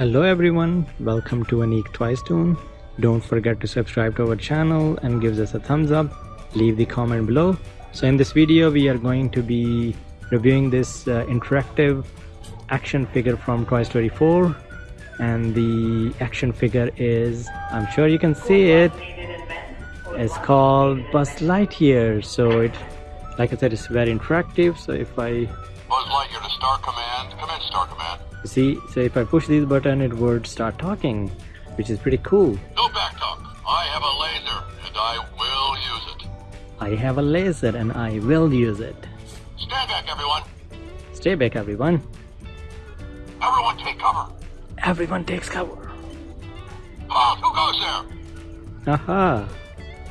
Hello everyone, welcome to Anik Twice Tune. Don't forget to subscribe to our channel and give us a thumbs up. Leave the comment below. So in this video we are going to be reviewing this uh, interactive action figure from Toy Story 4 and the action figure is, I'm sure you can see it, it's called Buzz Lightyear. So it, like I said, it's very interactive. So if I Star Command. Come in, Star Command. see, so if I push this button, it would start talking, which is pretty cool. No back talk. I have a laser, and I will use it. I have a laser and I will use it. Stand back, everyone. Stay back, everyone. Everyone take cover. Everyone takes cover. Pause. Who goes there? Aha!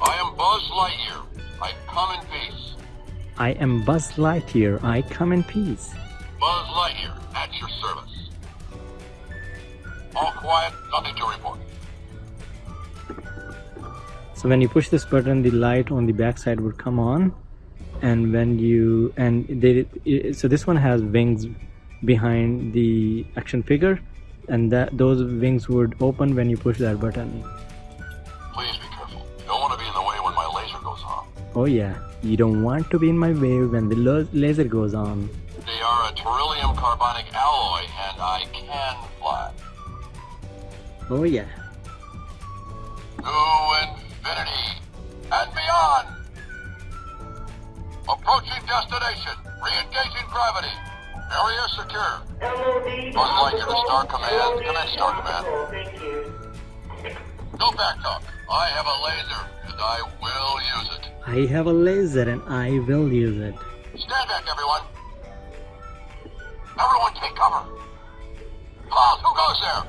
I am Buzz Lightyear. I come in peace. I am Buzz Lightyear. I come in peace. Buzz Lightyear, at your service. All quiet. Nothing to report. So when you push this button, the light on the back side would come on, and when you and they so this one has wings behind the action figure, and that those wings would open when you push that button. Please Oh yeah, you don't want to be in my way when the laser goes on. They are a terillium carbonic alloy, and I can fly. Oh yeah. To infinity and beyond. Approaching destination. Re-engaging gravity. Area secure. Buzz Lightyear to Star Command. Come in, Star Command. Thank you. No back talk. I have a laser, and I will use it. I have a laser and I will use it. Stand back, everyone. Everyone take cover. Pause. Who goes there?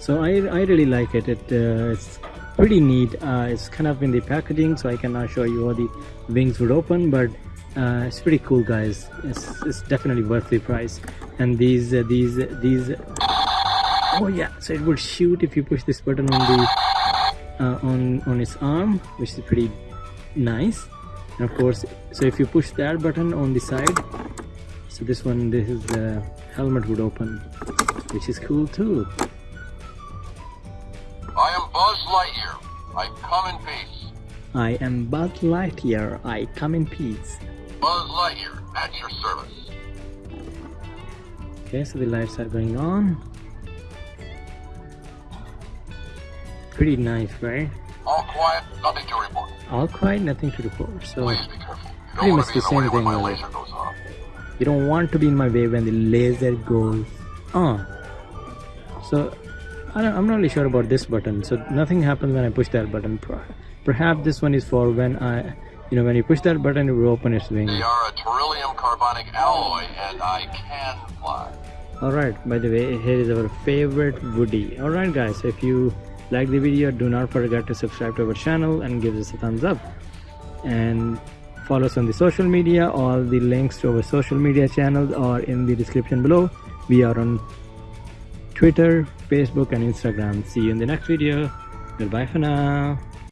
So I, I really like it. It uh, it's pretty neat. Uh, it's kind of in the packaging, so I cannot show you how the wings would open, but uh, it's pretty cool, guys. It's, it's definitely worth the price. And these uh, these these oh yeah, so it would shoot if you push this button on the uh, on on its arm, which is pretty nice. And of course, so if you push that button on the side, so this one, this is the helmet would open, which is cool too. I am Buzz Lightyear. I come in peace. I am Buzz Lightyear. I come in peace. Buzz Lightyear, at your service. Okay, so the lights are going on. Pretty nice, right? All quiet. Nothing to report. All quiet, nothing to report. So Please be careful. You Pretty don't much the same thing, really. Uh, laser goes off. you don't want to be in my way when the laser goes on. So I don't, I'm not really sure about this button. So nothing happens when I push that button. Perhaps this one is for when I, you know, when you push that button, it will open its wings. They are a terillium carbonic alloy, and I can fly. Alright, by the way, here is our favorite Woody. Alright guys, if you like the video, do not forget to subscribe to our channel and give us a thumbs up. And follow us on the social media. All the links to our social media channels are in the description below. We are on Twitter, Facebook and Instagram. See you in the next video. Goodbye for now.